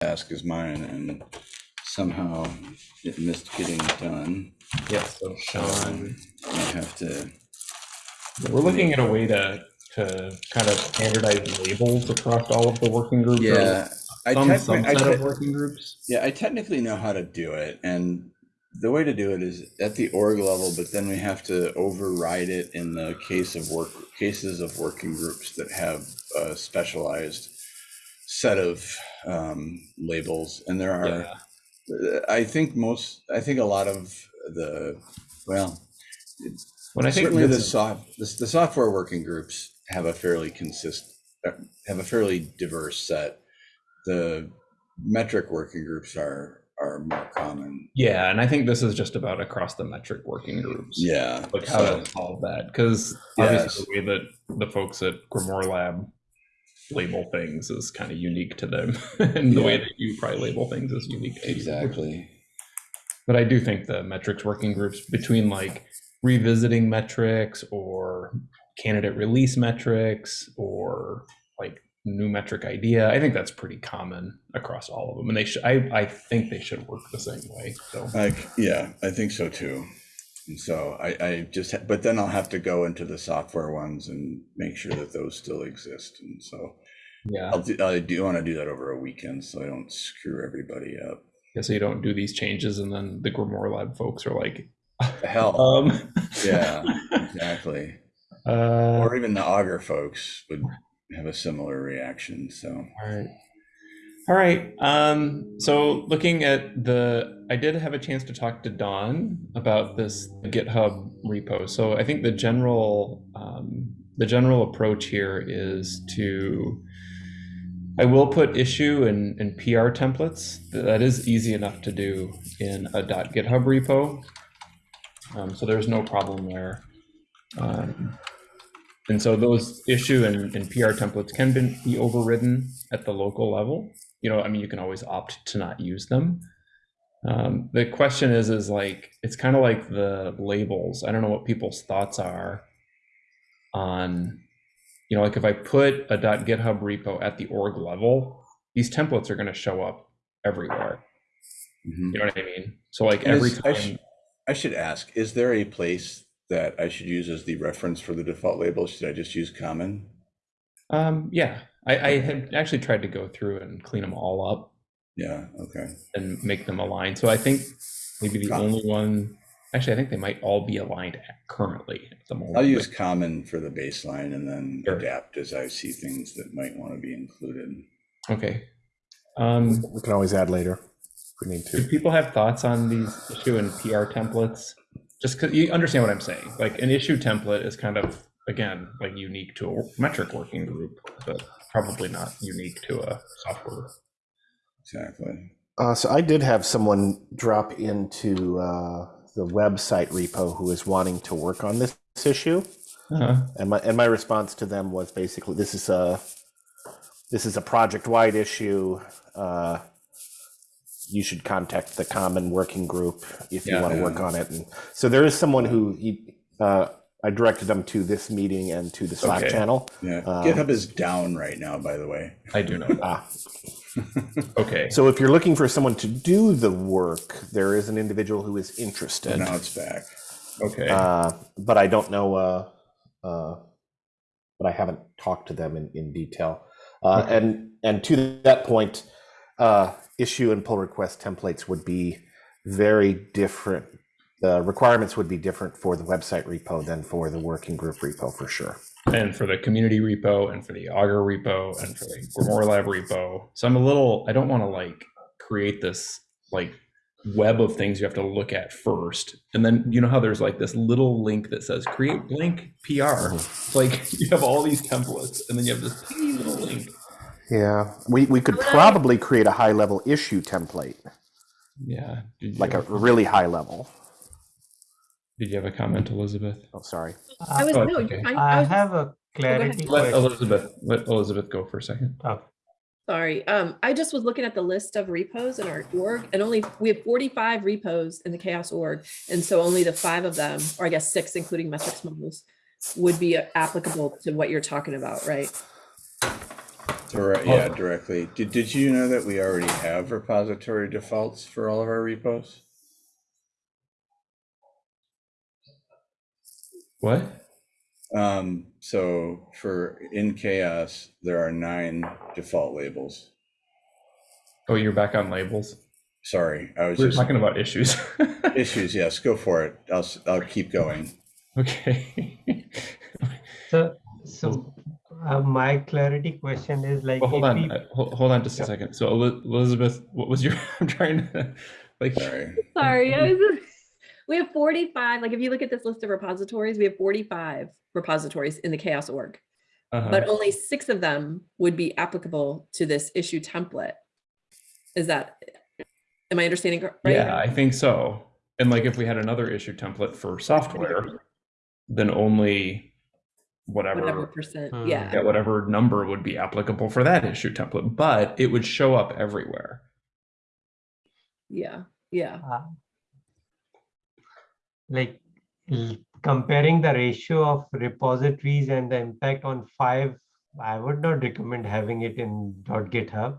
task is mine and somehow it missed getting done. Yes, so Sean, I have to, we're looking at a way to, to kind of standardize labels across all of the working groups. yeah. I Some techni- I subset of working groups. Yeah, I technically know how to do it, and the way to do it is at the org level, but then we have to override it in the case of work cases of working groups that have a specialized set of um, labels, and there are. Yeah. I think most. I think a lot of the well, When I think certainly the soft the, the software working groups have a fairly consist uh, have a fairly diverse set. The metric working groups are are more common. yeah, and I think this is just about across the metric working groups. Yeah. Like how so- to solve that, because Yes. obviously the way that the folks at Grimoire Lab label things is kind of unique to them, and the way that you probably label things is unique. Exactly. But I do think the metrics working groups between like revisiting metrics or candidate release metrics or like new metric idea, I think that's pretty common across all of them. And they should, I, I think they should work the same way. So, Like, yeah, I think so too. And so I, I just, but then I'll have to go into the software ones and make sure that those still exist. And so yeah. I'll do, I do want to do that over a weekend so I don't screw everybody up. Yeah, so you don't do these changes and then the Grimoire Lab folks are like, hell. um, Yeah, exactly. uh, Or even the Augur folks would have a similar reaction. So All right. All right. Um, so looking at the, I did have a chance to talk to Don about this GitHub repo. So I think the general, um, the general approach here is to, I will put issue and, and PR templates. That is easy enough to do in a .github repo. Um, so there's no problem there. Um, and so those issue and, and PR templates can be, be overridden at the local level. You know, I mean, you can always opt to not use them. Um, the question is, is like, it's kind of like the labels. I don't know what people's thoughts are on, you know, like if I put a .github repo at the org level, these templates are going to show up everywhere. mhm. You know what I mean? So like And every is- I sh- time, I should ask, is there a place that I should use as the reference for the default label? Should I just use common? um, yeah, I, I had actually tried to go through and clean them all up. Yeah, okay. and make them align. So I think maybe the Got only one, actually, I think they might all be aligned currently at the moment. I'll use common for the baseline and then Sure. adapt as I see things that might want to be included. Okay. Um, We can always add later if we need to. do to. people have thoughts on these issue and PR templates? Just because you understand what I'm saying, like an issue template is kind of, again, like unique to a metric working group, but probably not unique to a software. Exactly. Uh, so I did have someone drop into uh, the website repo who is wanting to work on this issue, Uh-huh. and my and my response to them was basically this is a this is a project wide issue. Uh, you should contact the common working group if you want to Yeah. work on it. And so there is someone who he, uh, I directed them to this meeting and to the Slack Okay. channel. Yeah. Um, GitHub is down right now, by the way. I do know. Ah, Okay. So if you're looking for someone to do the work, there is an individual who is interested. now it's back. Okay. Uh, but I don't know, uh, uh, but I haven't talked to them in, in detail. Uh, Okay. And and to that point, uh, issue and pull request templates would be very different. The requirements would be different for the website repo than for the working group repo for sure. and for the community repo and for the augur repo and for the grimoire lab repo. So i'm a little i don't want to like create this like web of things you have to look at first. And then you know how there's like this little link that says create blank pr mm-hmm. it's like you have all these templates and then you have this tiny little link. Yeah, we, we could probably create a high level issue template, yeah like a really high level. Did you have a comment elizabeth Oh, sorry. I was, Oh, no, okay. I I was, have a clarity let question. elizabeth let elizabeth go for a second Oh, sorry. Um, I just was looking at the list of repos in our org and only, we have forty-five repos in the CHAOSS org. And so only the five of them, or I guess six, including metrics models, would be applicable to what you're talking about, right? For, yeah, directly. Did, did you know that we already have repository defaults for all of our repos? What? Um, so for in CHAOSS, there are nine default labels. Oh, you're back on labels. Sorry, I was We're just talking about issues. issues. Yes, go for it. I'll, s- I'll keep going. okay. So, so uh, my clarity question is like, Well, hold on. we- uh, Hold, hold on just a second. So Elizabeth, what was your? I'm trying to like. Sorry. Sorry, I was- we have forty-five, like if you look at this list of repositories, we have forty-five repositories in the CHAOSS org. uh-huh. But only six of them would be applicable to this issue template. Is that, am I understanding cor- right? Yeah, I think so. And like if we had another issue template for software, then only Whatever whatever percent, Hmm. yeah. yeah, whatever number would be applicable for that issue template, but it would show up everywhere. Yeah, yeah. uh, like comparing the ratio of repositories and the impact on five, I would not recommend having it in .github.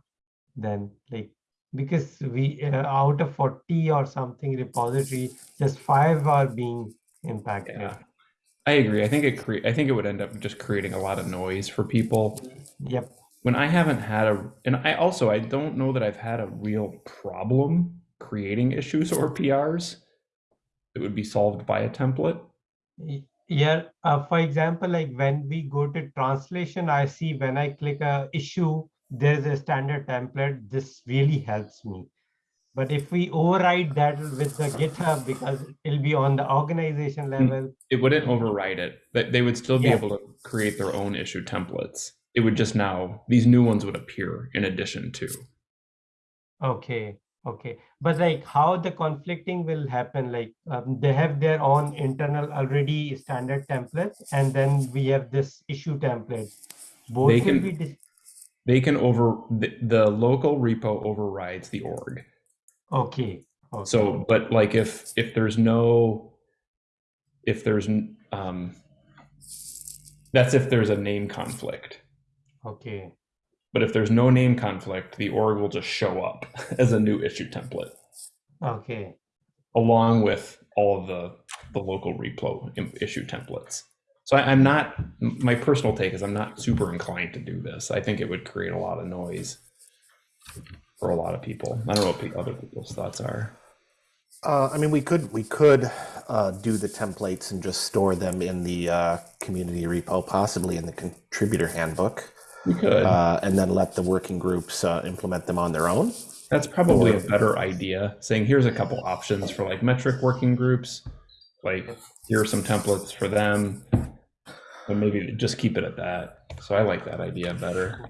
Then like because we uh, out of 40 or something repository, just five are being impacted. Yeah. I agree. I think it cre- I think it would end up just creating a lot of noise for people. Yep. When I haven't had a and I also I don't know that I've had a real problem creating issues or PRs that would be solved by a template. Yeah, uh, for example, like when we go to translation, I see when I click a issue, there's a standard template. This really helps me. But if we override that with the GitHub, because it'll be on the organization level, It wouldn't override it. That they would still be Yeah. able to create their own issue templates. It would just now these new ones would appear in addition to. okay, okay. But like how the conflicting will happen, like um, they have their own internal already standard templates, and then we have this issue template. Both They will can- be They can over the, the local repo overrides the org. okay. okay. So, but like if if there's no if there's um that's if there's a name conflict. okay. But if there's no name conflict, the org will just show up as a new issue template Okay. along with all of the the local repo issue templates. So I, I'm not my personal take is I'm not super inclined to do this. I think it would create a lot of noise for a lot of people. I don't know what other people's thoughts are. Uh, I mean, we could we could uh, do the templates and just store them in the uh, community repo, possibly in the contributor handbook, We could. uh, and then let the working groups uh, implement them on their own. That's probably a better idea. Saying here's a couple options for like metric working groups, like here are some templates for them, and maybe just keep it at that. So I like that idea better.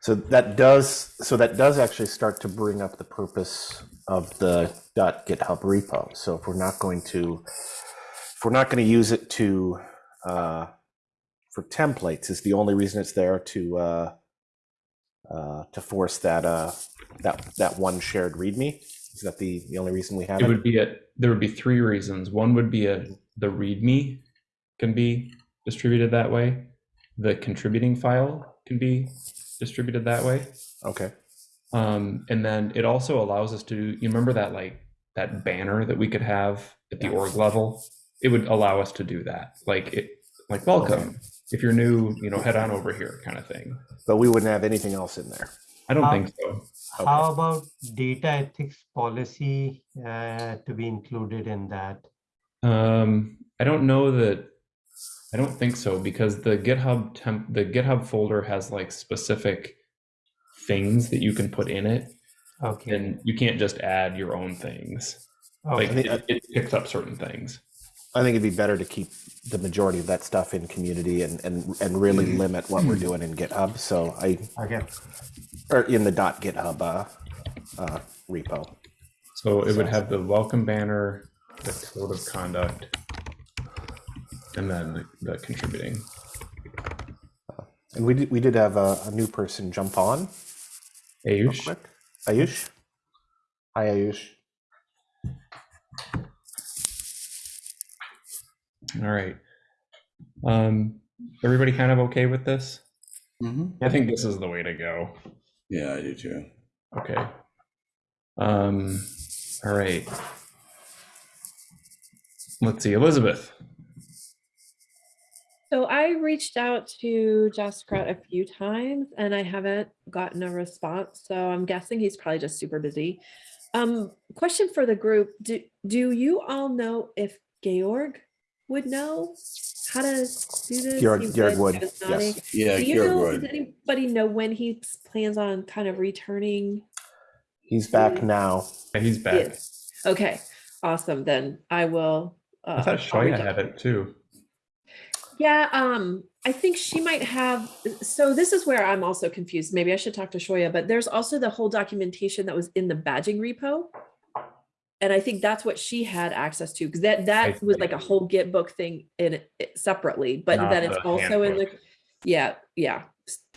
So that does so that does actually start to bring up the purpose of the .github repo. So if we're not going to if we're not going to use it to uh, for templates, is the only reason it's there to uh, uh, to force that uh, that that one shared README. Is that the the only reason we have It it? would be a there would be three reasons. One would be a the README can be distributed that way. The contributing file can be distributed that way. Okay. Um, and then it also allows us to, you remember that like that banner that we could have at the org level? It would allow us to do that. Like it, like welcome. If you're new, you know, head on over here kind of thing. But we wouldn't have anything else in there. I don't How- think so. How about data ethics policy uh, to be included in that? Um, I don't know that, I don't think so because the GitHub temp, the GitHub folder has like specific things that you can put in it Okay. and you can't just add your own things. Like it, it picks up certain things. I think it'd be better to keep the majority of that stuff in community and and, and really limit what we're doing in GitHub. So I Okay. or in the dot .github uh, uh, repo. So it would have the welcome banner, the code of conduct, and then the, the contributing. And we did we did have a, a new person jump on. Ayush. Ayush. Hi Ayush. All right. Um, everybody kind of okay with this? Mhm. I think this is the way to go. Yeah, I do too. Okay. Um, all right. Let's see, Elizabeth. So I reached out to Jessica a few times and I haven't gotten a response. So I'm guessing he's probably just super busy. Um, question for the group. Do, do you all know if Georg would know how to do this? Georg- He Georg would, Just yes. Yeah, Do you Georg know, does would. anybody know when he plans on kind of returning? He's back now. Yeah, He's back. Yes. Okay, awesome. Then I will. I uh, thought I'll reach Shoya out had it too. Yeah, um, I think she might have, so this is where I'm also confused. Maybe I should talk to Shoya, but there's also the whole documentation that was in the badging repo. And I think that's what she had access to, because that, that was like a whole Gitbook thing in it separately, but Not then it's the also in the, yeah, yeah.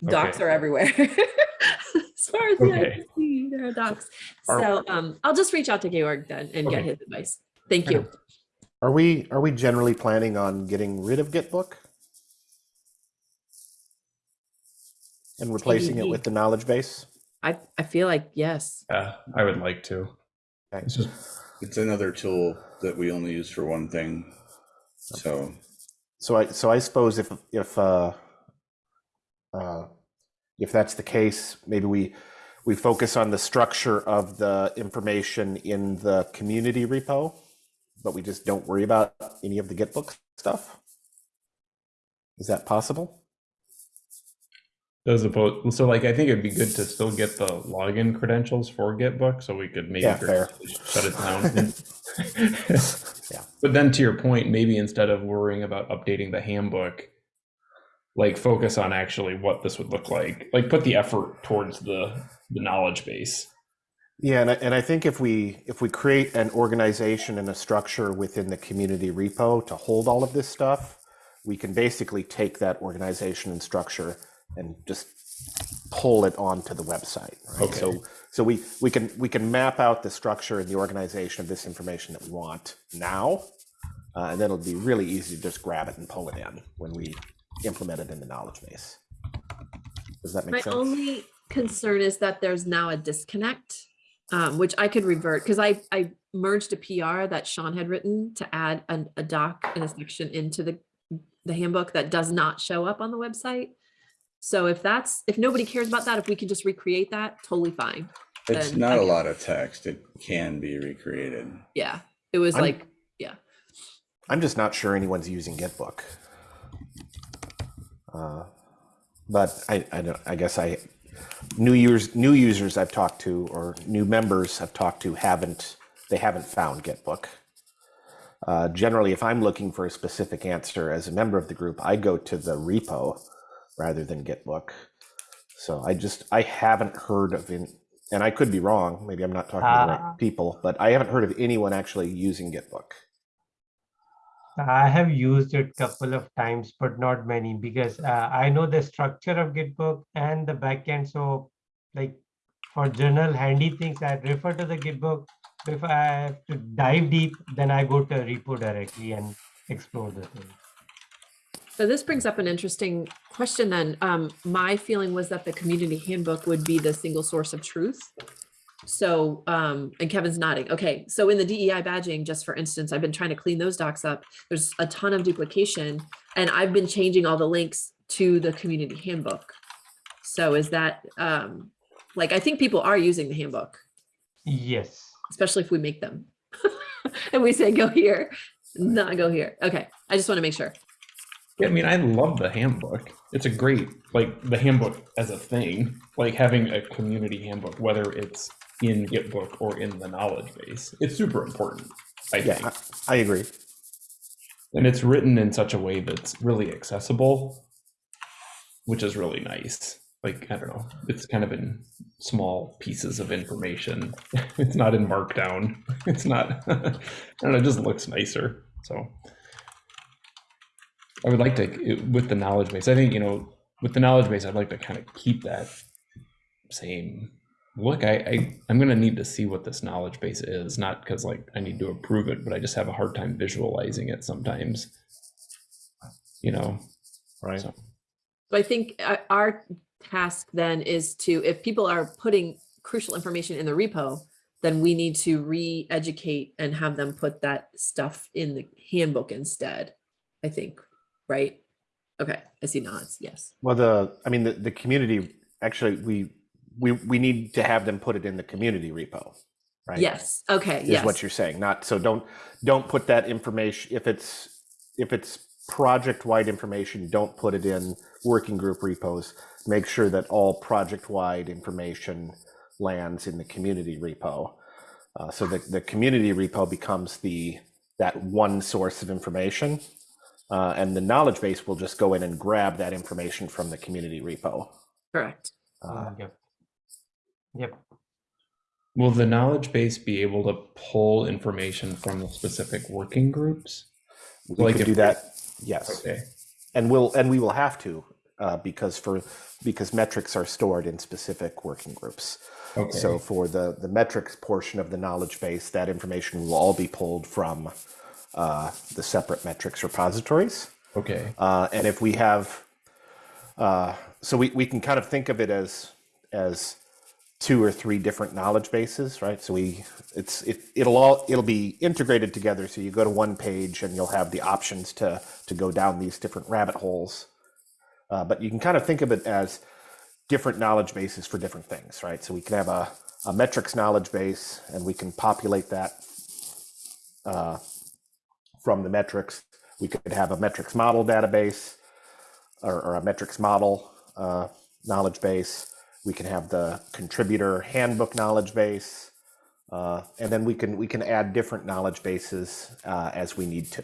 Docs Okay. are everywhere. As far as the eye can see, there are docs. Are- So, um, I'll just reach out to Georg then and get his advice. Thank you. Are we are we generally planning on getting rid of Gitbook and replacing it with the knowledge base? I, I feel like, yes. Yeah, I would like to. Okay. It's just It's another tool that we only use for one thing. So, So I so I suppose if if uh, uh, if that's the case, maybe we we focus on the structure of the information in the community repo, but we just don't worry about any of the Gitbook stuff. Is that possible? As opposed, so like I think it'd be good to still get the login credentials for Gitbook, so we could maybe Yeah, fair. shut it down. Yeah. But then to your point, maybe instead of worrying about updating the handbook, like focus on actually what this would look like. Like put the effort towards the the knowledge base. Yeah, and I, and I think if we if we create an organization and a structure within the community repo to hold all of this stuff, we can basically take that organization and structure and just pull it onto the website. Right? Okay. So so we we can we can map out the structure and the organization of this information that we want now, uh, and then it'll be really easy to just grab it and pull it in when we implement it in the knowledge base. Does that make My sense? My only concern is that there's now a disconnect, um, which I could revert, because I, I merged a PR that Sean had written to add an, a doc and a section into the, the handbook that does not show up on the website. So if that's, if nobody cares about that, if we can just recreate that, totally fine. it's Then not I a can- lot of text. It can be recreated. Yeah, it was I'm- like, yeah, I'm just not sure anyone's using Gitbook. Uh, but I, I don't. I guess I new users new users I've talked to or new members I've talked to haven't they haven't found Gitbook. Uh, generally, if I'm looking for a specific answer as a member of the group, I go to the repo rather than Gitbook. So I just I haven't heard of in, and I could be wrong. Maybe I'm not talking to the Ah. right people, but I haven't heard of anyone actually using Gitbook. I have used it a couple of times, but not many because uh, I know the structure of Gitbook and the backend. So like for general handy things, I refer to the Gitbook. If I have to dive deep, then I go to repo directly and explore the thing. So this brings up an interesting question then. Um, my feeling was that the community handbook would be the single source of truth. So, um, and Kevin's nodding. Okay, so in the DEI badging, just for instance, I've been trying to clean those docs up. There's a ton of duplication and I've been changing all the links to the community handbook. So is that, um, like, I think people are using the handbook, Yes. especially if we make them. And we say, go here, not go here. Okay, I just want to make sure. Yeah, I mean, I love the handbook. It's a great, like the handbook as a thing, like having a community handbook, whether it's in Gitbook or in the knowledge base. It's super important, I Yeah, think. I, I agree. And it's written in such a way that's really accessible, which is really nice. Like, I don't know, it's kind of in small pieces of information. It's not in markdown. It's not, I don't know, it just looks nicer. So I would like to, with the knowledge base, I think, you know, with the knowledge base, I'd like to kind of keep that same look. I, I I'm gonna need to see what this knowledge base is, not because like I need to approve it, but I just have a hard time visualizing it sometimes. You know, Right. so So I think uh, our task then is to, if people are putting crucial information in the repo, then we need to re-educate and have them put that stuff in the handbook instead, I think, right? Okay, I see nods, yes. Well, the, I mean, the, the community, actually, we, we, we need to have them put it in the community repo, right? Yes, okay, Yes. Is yes. what you're saying, not, so don't, don't put that information, if it's, if it's project-wide information, don't put it in working group repos. Make sure that all project-wide information lands in the community repo. Uh, so that the community repo becomes the, that one source of information. Uh, and the knowledge base will just go in and grab that information from the community repo. Correct. Uh, Yep. Yep. Will the knowledge base be able to pull information from the specific working groups? We Like could do that, yes. Okay. And we'll, and we will have to, uh, because for, because metrics are stored in specific working groups. Okay. So for the, the metrics portion of the knowledge base, that information will all be pulled from uh, the separate metrics repositories. okay. Uh, and if we have, uh, so we, we can kind of think of it as, as two or three different knowledge bases, right? So we, it's, it, it'll all, it'll be integrated together. So you go to one page and you'll have the options to, to go down these different rabbit holes. Uh, but you can kind of think of it as different knowledge bases for different things, right? So we can have a, a metrics knowledge base and we can populate that uh, from the metrics. We could have a metrics model database or, or a metrics model uh, knowledge base. We can have the contributor handbook knowledge base. Uh, and then we can we can add different knowledge bases uh, as we need to.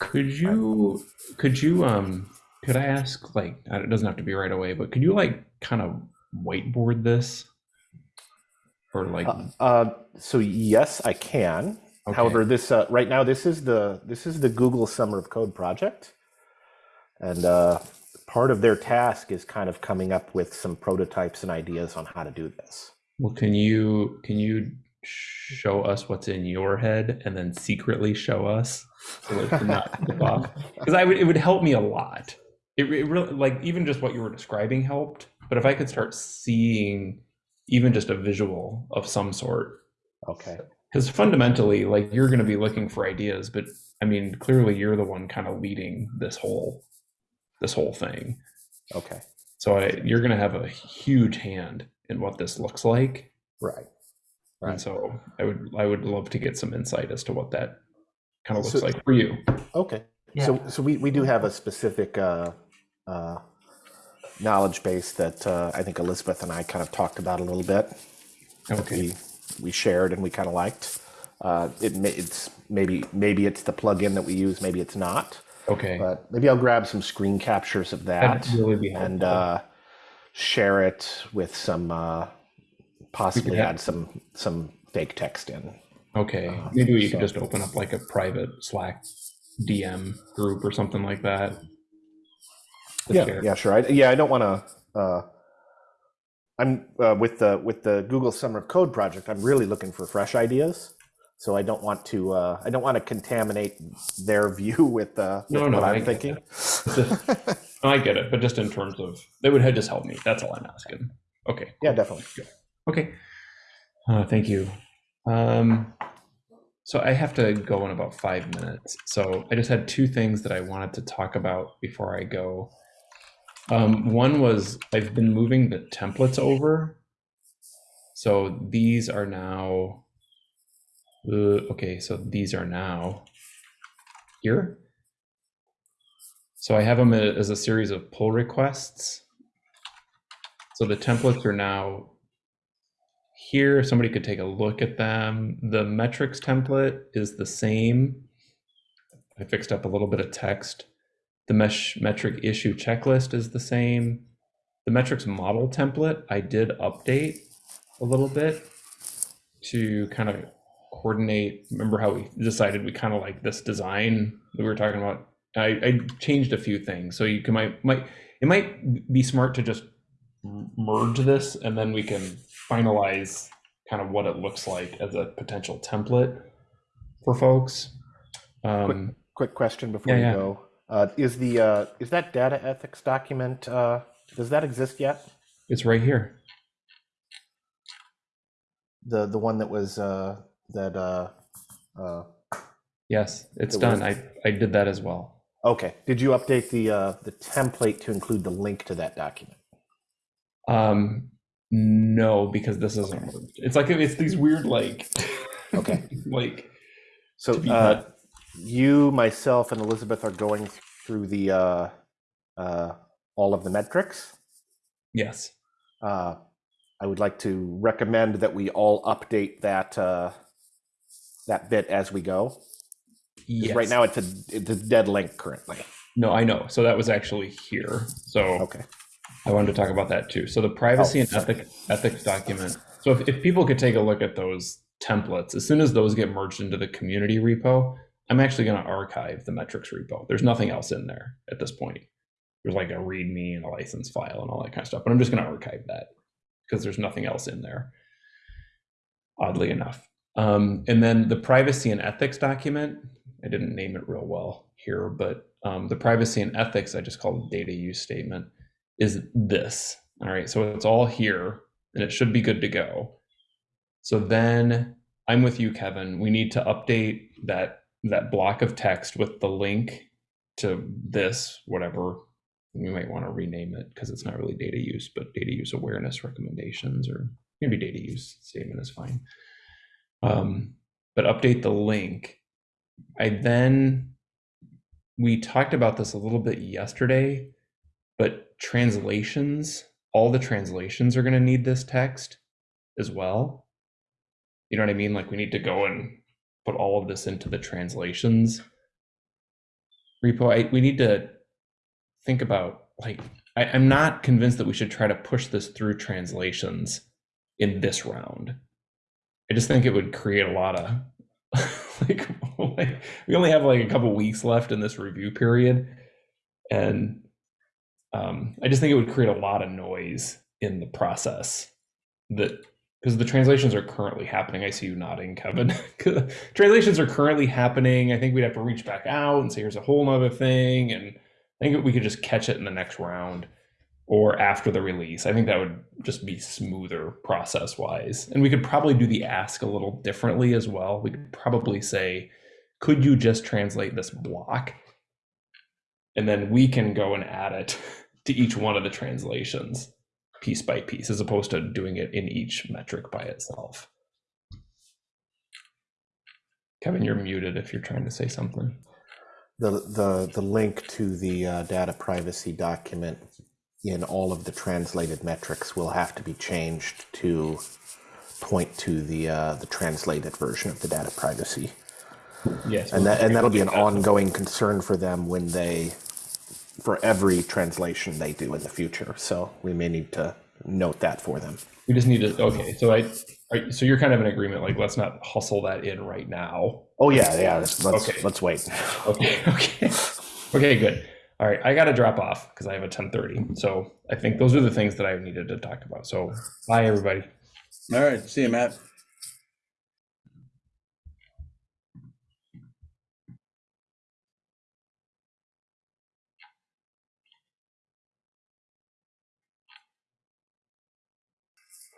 Could you could you um could I ask like it doesn't have to be right away, but could you like kind of whiteboard this? Or like Uh, uh, so yes, I can. Okay. However, this uh, right now this is the this is the Google Summer of Code project, and uh, part of their task is kind of coming up with some prototypes and ideas on how to do this. well can you can you show us what's in your head and then secretly show us so that not because I would it would help me a lot. It, it really like even just what you were describing helped, but if I could start seeing even just a visual of some sort Okay. Because fundamentally like you're going to be looking for ideas but i mean clearly you're the one kind of leading this whole this whole thing Okay. so I, you're going to have a huge hand in what this looks like Right. right and Right. so i would i would love to get some insight as to what that kind of looks So- like for you Okay. Yeah. So so we, we do have a specific uh, uh, knowledge base that uh, I think Elizabeth and I kind of talked about a little bit. okay we we shared and we kind of liked. Uh, it may, it's maybe maybe it's the plugin that we use, maybe it's not. okay But maybe I'll grab some screen captures of that really and uh, share it with some uh, possibly add some some fake text in. okay uh, maybe you could just open up like a private slack dm group or something like that Yeah, share. yeah, sure. I, yeah, I don't want to. I'm uh, with the with the Google Summer of Code project. I'm really looking for fresh ideas, so I don't want to. Uh, I don't want to contaminate their view with, uh, with No, no, what I I'm get thinking. I get it, but just in terms of they would just help me. That's all I'm asking. Okay. yeah, definitely. Okay. Uh, thank you. Um, so I have to go in about five minutes. So I just had two things that I wanted to talk about before I go. Um, one was I've been moving the templates over. So these are now, uh, okay, so these are now here. So I have them as a series of pull requests. So the templates are now here. Somebody could take a look at them. The metrics template is the same. I fixed up a little bit of text. The mesh metric issue checklist is the same. The metrics model template I did update a little bit to kind of coordinate. Remember how we decided we kind of like this design that we were talking about? I, I changed a few things, so you can might might it might be smart to just merge this and then we can finalize kind of what it looks like as a potential template for folks. Um, Quick question before Yeah, you yeah. go. Uh, is the uh, is that data ethics document? Uh, does that exist yet? It's right here. The the one that was uh, that. Uh, uh, Yes, it's It done. was- I, I did that as well. okay. Did you update the uh, the template to include the link to that document? Um, no, because this isn't. It's like it's these weird like. Okay. like So To be cut. you, myself, and Elizabeth are going through the uh, uh, all of the metrics. yes. Uh, I would like to recommend that we all update that uh, that bit as we go. Yes. Right now, it's a it's a dead link currently. No, I know. So that was actually here. So Okay. I wanted to talk about that too. So the privacy Oh, and ethic, ethics document. So if, if people could take a look at those templates, as soon as those get merged into the community repo, I'm actually going to archive the metrics repo. There's nothing else in there at this point. There's like a README and a license file and all that kind of stuff, but I'm just going to archive that because there's nothing else in there. Oddly enough. Um, and then the privacy and ethics document, I didn't name it real well here, but um, the privacy and ethics, I just called data use statement is this. All right, so it's all here and it should be good to go. So then I'm with you, Kevin. We need to update that that block of text with the link to this, whatever. We might want to rename it because it's not really data use, but data use awareness recommendations or maybe data use statement is fine. Um, but update the link. I then we talked about this a little bit yesterday but translations, all the translations are going to need this text as well. You know what I mean? Like we need to go and put all of this into the translations repo. I, we need to think about like I, I'm not convinced that we should try to push this through translations in this round. I just think it would create a lot of like, like we only have like a couple weeks left in this review period and um, I just think it would create a lot of noise in the process that because the translations are currently happening. I see you nodding, Kevin. translations are currently happening. I think we'd have to reach back out and say, here's a whole nother thing. And I think we could just catch it in the next round or after the release. I think that would just be smoother process wise. And we could probably do the ask a little differently as well. We could probably say, could you just translate this block? And then we can go and add it to each one of the translations piece by piece, as opposed to doing it in each metric by itself. Kevin, you're muted if you're trying to say something. The the the link to the uh, data privacy document in all of the translated metrics will have to be changed to point to the uh, the translated version of the data privacy. Yes. and that and that'll be an ongoing concern for them when they for every translation they do in the future so we may need to note that for them We just need to, okay, so I, are- so you're kind of in agreement, like, let's not hustle that in right now. oh yeah yeah let's let's, Okay. let's wait Okay, okay. Okay, good. All right, I gotta drop off because I have a ten thirty. So I think those are the things that I needed to talk about. So bye, everybody. All right, see you, Matt.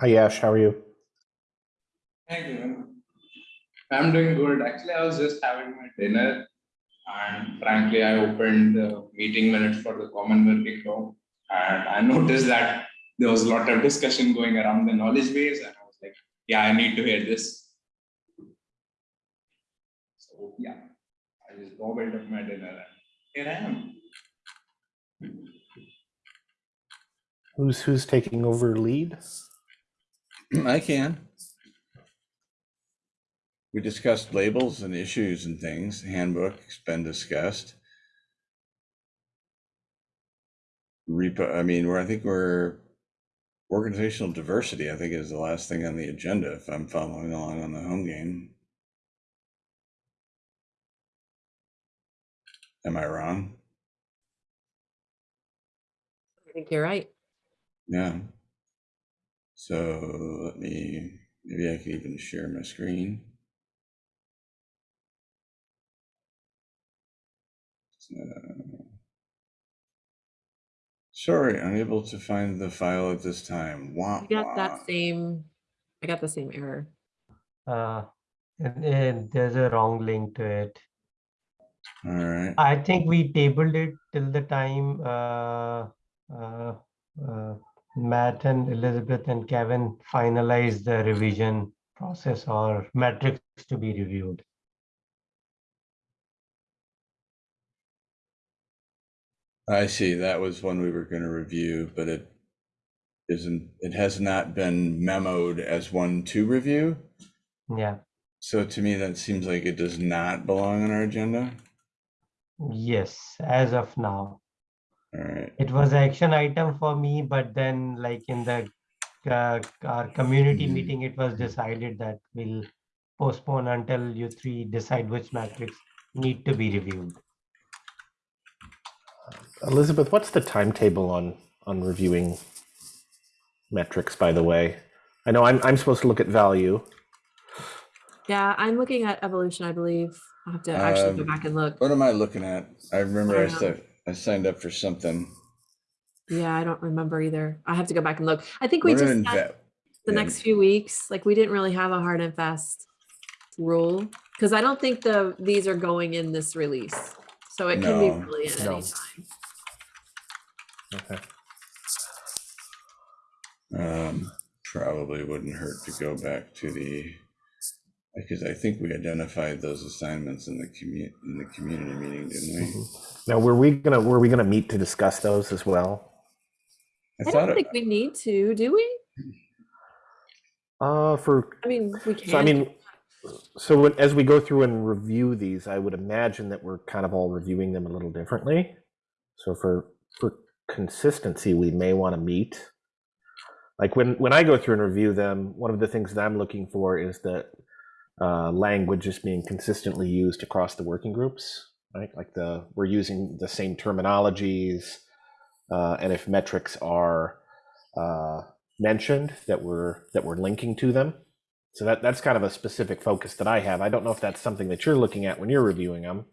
Hi ash how are you Thank you. I'm doing good. Actually, I was just having my dinner and frankly, I opened the meeting minutes for the common working group and I noticed that there was a lot of discussion going around the knowledge base and I was like, yeah, I need to hear this. So yeah, I just gobbled up my dinner and here I am. who's who's taking over lead I can. We discussed labels and issues and things. Handbook's been discussed. Repo, I mean, we're, I think we're organizational diversity, I think is the last thing on the agenda, if I'm following along on the home game. Am I wrong? I think you're right. Yeah. So let me, maybe I can even share my screen. Uh, Sorry, unable to find the file at this time. Wah, I got wah. that same, I got the same error. Uh, and, and there's a wrong link to it. All right. I think we tabled it till the time uh, uh, uh, Matt and Elizabeth and Kevin finalize the revision process or metrics to be reviewed. I see. That was one we were going to review, but it isn't, it has not been memoed as one to review. Yeah, So to me, that seems like it does not belong on our agenda. yes, as of now. All right. It was an action item for me, but then like in the uh, our community Mhm. meeting, it was decided that we'll postpone until you three decide which metrics need to be reviewed. Elizabeth, what's the timetable on on reviewing metrics? By the way, I know I'm I'm supposed to look at value. Yeah, I'm looking at evolution, I believe. I'll have to actually go Um, back and look. What am I looking at? I remember I don't said, I signed up for something. Yeah, I don't remember either. I have to go back and look. I think we We're just had the next few weeks, like we didn't really have a hard and fast rule. Because I don't think the, these are going in this release. So it can be really at no. any time. Okay. Um, probably wouldn't hurt to go back to the, because I think we identified those assignments in the commu, in the community meeting, didn't we? Now, were we gonna were we gonna meet to discuss those as well? I I don't it- think we need to, do we? Uh, for I mean, we can. so I mean, so when, as we go through and review these, I would imagine that we're kind of all reviewing them a little differently. So for for consistency, we may want to meet. Like when when I go through and review them, one of the things that I'm looking for is that uh, language is being consistently used across the working groups. Right, like the we're using the same terminologies, uh, and if metrics are uh, mentioned, that we're that we're linking to them. So that that's kind of a specific focus that I have. I don't know if that's something that you're looking at when you're reviewing them.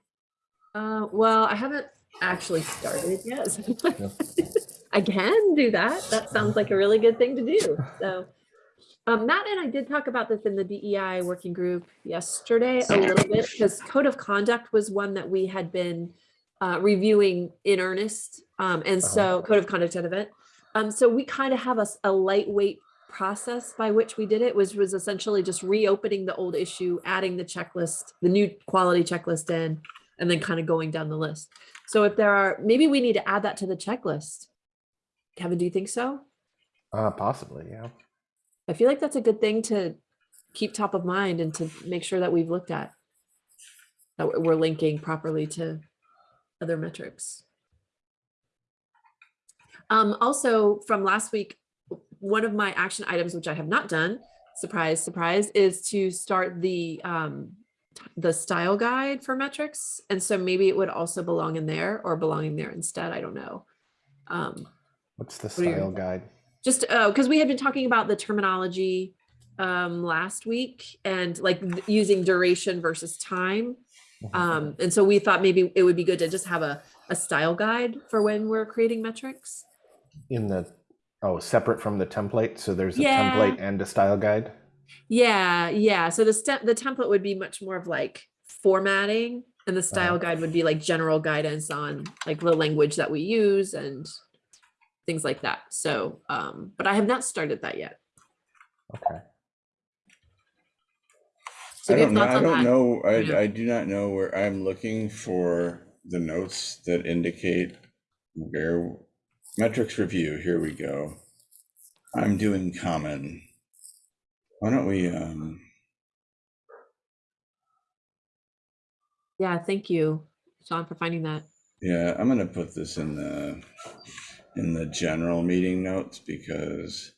Uh, well, I haven't actually started yet. I can do that. That sounds like a really good thing to do. So, um, Matt and I did talk about this in the DEI working group yesterday a little bit because code of conduct was one that we had been uh, reviewing in earnest. Um, and Uh-huh. so code of conduct at event. Um, so we kind of have a lightweight process by which we did it was was essentially just reopening the old issue, adding the checklist, the new quality checklist in, and then kind of going down the list. So if there are, maybe we need to add that to the checklist. Kevin, do you think so? Uh, possibly, yeah. I feel like that's a good thing to keep top of mind and to make sure that we've looked at. That we're linking properly to other metrics. Um, also from last week, one of my action items, which I have not done, surprise, surprise, is to start the um, the style guide for metrics. And so maybe it would also belong in there or belonging there instead. I don't know. Um, What's the style guide? Just uh because we had been talking about the terminology um last week and like using duration versus time um and so we thought maybe it would be good to just have a a style guide for when we're creating metrics In the oh, separate from the template. So there's a Yeah. template and a style guide. yeah yeah so the step the template would be much more of like formatting and the style guide would be like general guidance on like the language that we use and things like that so um but i have not started that yet Okay. so I if you have don't know, I don't know, I, I do not know where, I'm looking for the notes that indicate where, metrics review, here we go. I'm doing common. Why don't we, um, Yeah, thank you, Sean, for finding that. yeah, I'm gonna put this in the, in the general meeting notes because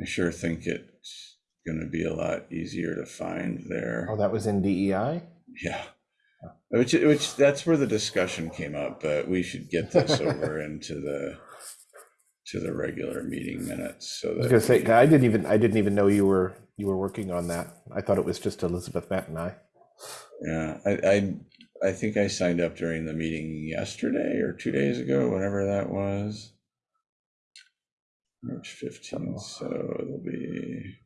I sure think it's gonna be a lot easier to find there. Oh, that was in DEI. Yeah. Which, which, that's where the discussion came up, but we should get this over into the, to the regular meeting minutes, so I was gonna say I didn't even I didn't even know you were you were working on that. I thought it was just Elizabeth, Matt, and I. Yeah, I, I, I think I signed up during the meeting yesterday or two days ago, whenever that was. March fifteenth, so it'll be.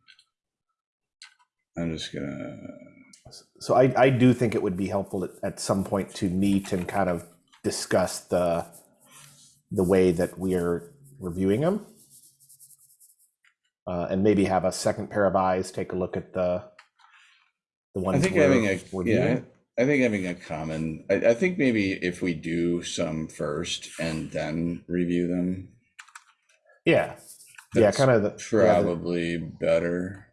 I'm just gonna, So I, I do think it would be helpful at, at some point to meet and kind of discuss the the way that we're reviewing them. Uh, and maybe have a second pair of eyes take a look at the the ones I think we're having a, yeah. I think having a common, I, I think maybe if we do some first and then review them, Yeah, yeah, kind of the, yeah, the- probably better.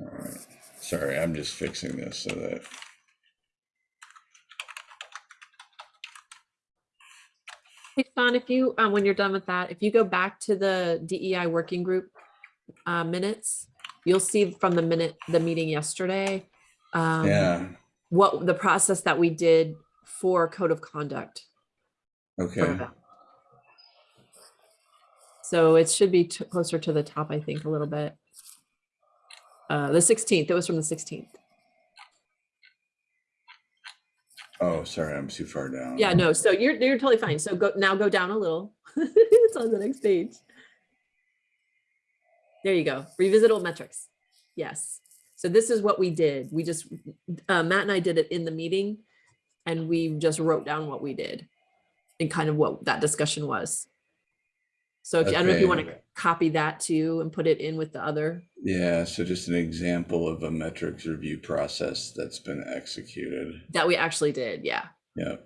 All right, sorry, I'm just fixing this so that, Hey, Sean, if you, um, when you're done with that, if you go back to the DEI working group uh, minutes, you'll see from the minute, the meeting yesterday, um, yeah, what the process that we did for code of conduct. okay. So it should be closer to the top, I think, a little bit. Uh, the 16th, it was from the 16th. oh, sorry, I'm too far down. Yeah, no, so you're, you're totally fine. So go, now go down a little. It's on the next page. There you go. Revisit old metrics. Yes. So this is what we did. We just, uh, Matt and I did it in the meeting and we just wrote down what we did and kind of what that discussion was. So if, you- I don't know if you want to copy that too and put it in with the other. Yeah, so just an example of a metrics review process that's been executed. That we actually did, yeah. Yeah.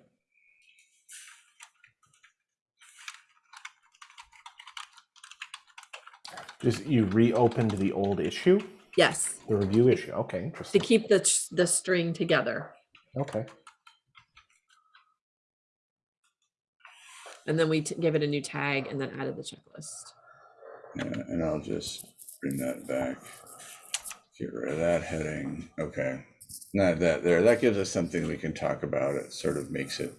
Just you reopened the old issue, Yes, the review issue. Okay, interesting. to interesting. keep the, the string together. Okay. And then we t- gave it a new tag and then added the checklist. Yeah, and I'll just bring that back. Get rid of that heading. Okay. Not that there. That gives us something we can talk about. It sort of makes it,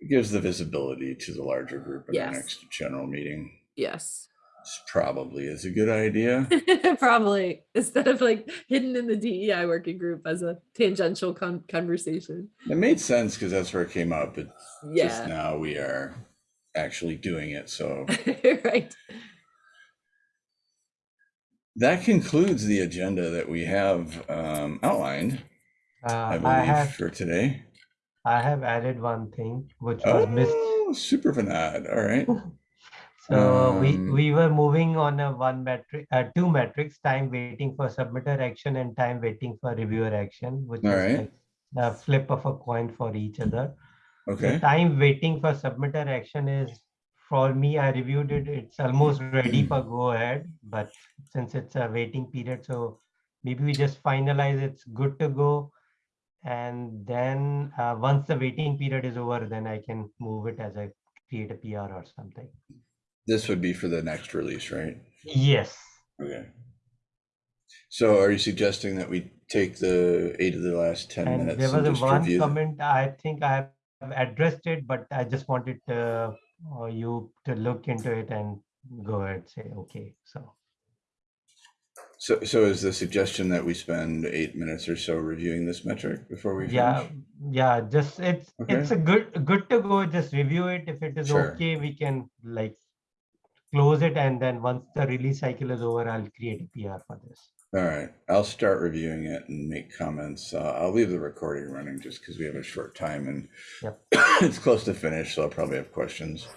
it gives the visibility to the larger group in Yes. the next general meeting. Yes. This probably is a good idea. Probably instead of like hidden in the DEI working group as a tangential con- conversation. It made sense because that's where it came up. But just now we are actually doing it. So right. that concludes the agenda that we have um, outlined, Uh, I I believe, have, for today. I have added one thing which was missed. Oh, super Vanad. All right. So we, Um, we were moving on a one metric, uh, two metrics, time waiting for submitter action and time waiting for reviewer action, which is right. like a flip of a coin for each other. The Okay. time waiting for submitter action is, for me, I reviewed it, it's almost ready for go ahead, but since it's a waiting period, so maybe we just finalize it's good to go. And then, uh, once the waiting period is over, then I can move it as I create a PR or something. This would be for the next release, right? Yes. Okay. So are you suggesting that we take the eight of the last 10 And minutes there and was a just one review? them? comment, I think I have addressed it, but I just wanted uh, uh, you to look into it and go ahead, say, okay, so. So, so is the suggestion that we spend eight minutes or so reviewing this metric before we Yeah, finish? yeah, just it's, it's a good, good to go, just review it. If it is Sure. okay, we can like close it and then once the release cycle is over, I'll create a PR for this. All right, I'll start reviewing it and make comments. Uh, I'll leave the recording running just because we have a short time and Yep. it's close to finish, so I'll probably have questions.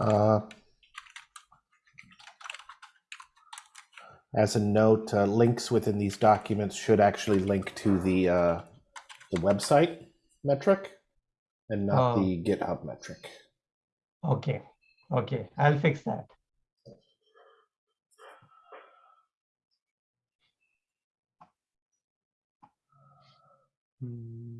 Uh, As a note, uh, links within these documents should actually link to the, uh, the website metric. and not Oh. the GitHub metric. Okay, okay, I'll fix that. Hmm.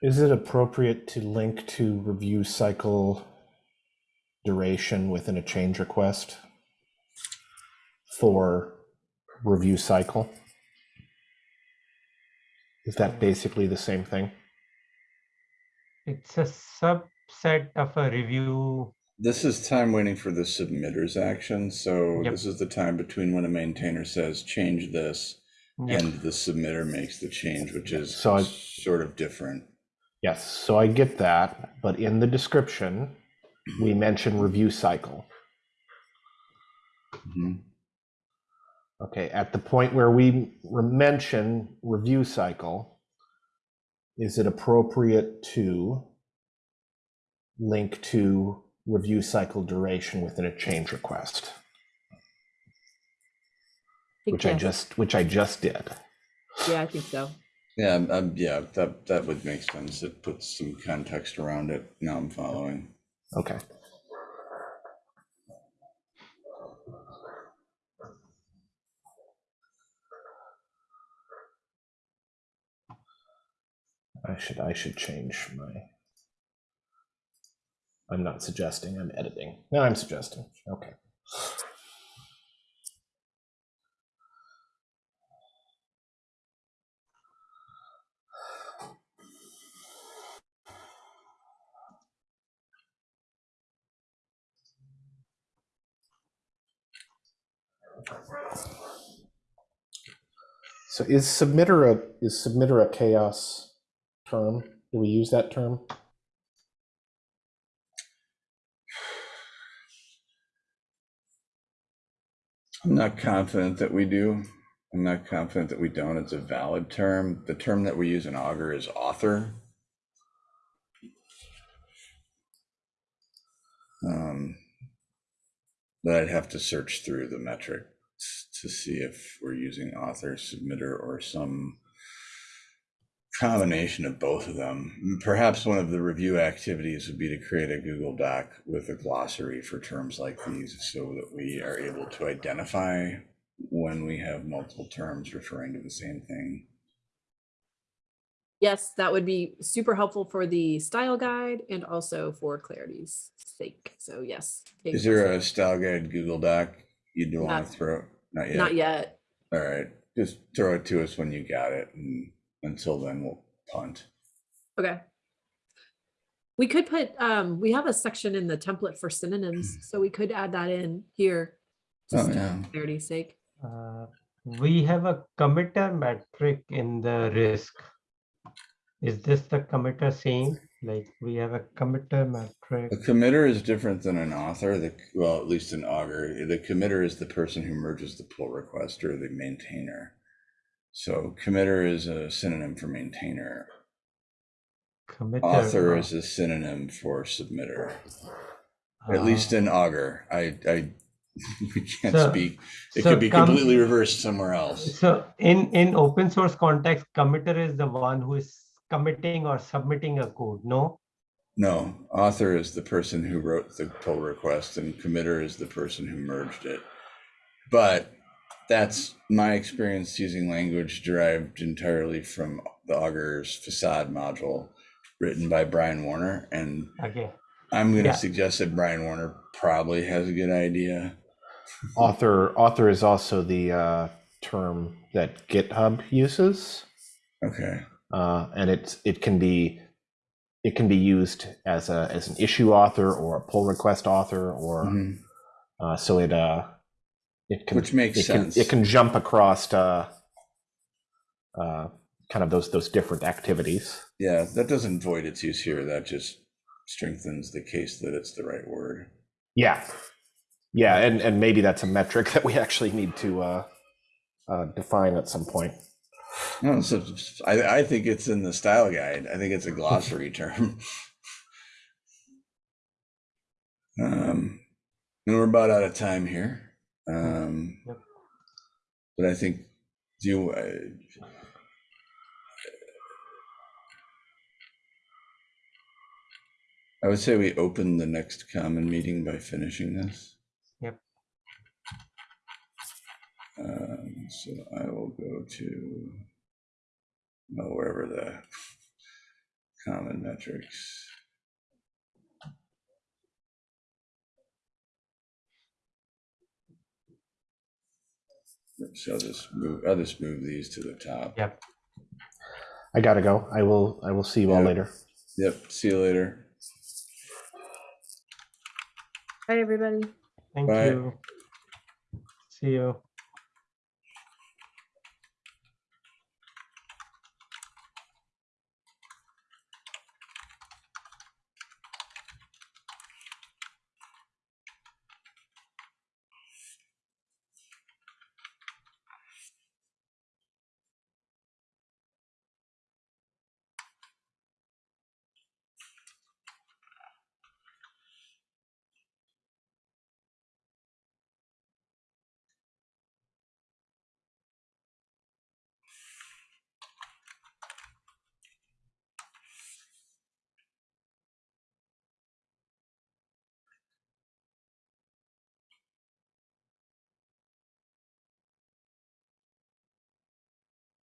Is it appropriate to link to review cycle duration within a change request for review cycle? Is that basically the same thing? It's a subset of a review. This is time waiting for the submitter's action, so Yep. this is the time between when a maintainer says, change this, Yep. and the submitter makes the change, which is So I- sort of different. Yes, so I get that, but in the description, we mention review cycle. Mhm. Okay, at the point where we re- mention review cycle, is it appropriate to link to review cycle duration within a change request? think Which I yes. just, which I just did. Yeah, I think so. Yeah, um, yeah, that, that would make sense. It puts some context around it. Now I'm following. Okay. I should, I should change my. I'm not suggesting, I'm editing. No, I'm suggesting. Okay. So is submitter a, is submitter a CHAOSS term? Do we use that term? I'm not confident that we do. I'm not confident that we don't. It's a valid term. The term that we use in Augur is author. Um, but I'd have to search through the metrics to see if we're using author, submitter, or some combination of both of them. Perhaps one of the review activities would be to create a Google Doc with a glossary for terms like these so that we are able to identify when we have multiple terms referring to the same thing. Yes, that would be super helpful for the style guide and also for clarity's sake. So yes. Is there a style guide Google Doc you'd want Not- to throw? Not yet. Not yet. All right, just throw it to us when you got it, and until then, we'll punt. Okay. We could put, um, we have a section in the template for synonyms, so we could add that in here. Oh, Just yeah. for clarity's sake. Uh, we have a committer metric in the risk. Is this the committer saying Like we have a committer metric. A committer is different than an author, the, well, at least an augur. The committer is the person who merges the pull request or the maintainer. So committer is a synonym for maintainer. Committer. Author is a synonym for submitter, uh, at least in augur. I, I, we can't So- speak. It so could be com- completely reversed somewhere else. So in, in open source context, committer is the one who is committing or submitting a code, no? No, author is the person who wrote the pull request and committer is the person who merged it. But that's my experience using language derived entirely from the Augur's facade module written by Brian Warner. And Okay, I'm going to Yeah. suggest that Brian Warner probably has a good idea. Author author is also the uh, term that GitHub uses, Okay. Uh, and it's it can be it can be used as a as an issue author or a pull request author, or Mhm. uh, so it uh it can Which makes it can, sense. It can jump across uh, uh, kind of those those different activities. Yeah, that doesn't void its use here. That just strengthens the case that it's the right word. Yeah, yeah, and and maybe that's a metric that we actually need to uh, uh, define at some point. No, so I, I think it's in the style guide. I think it's a glossary term. Um, and we're about out of time here. Um, Yep. but I think do you, uh, I would say we open the next common meeting by finishing this. Yep. Um, so I will go to, well, wherever the common metrics. So I'll just move, I'll just move these to the top. Yep. I gotta go. I will. I will see you all Yeah. later. Yep, see you later. Bye, everybody. thank Bye. you. See you.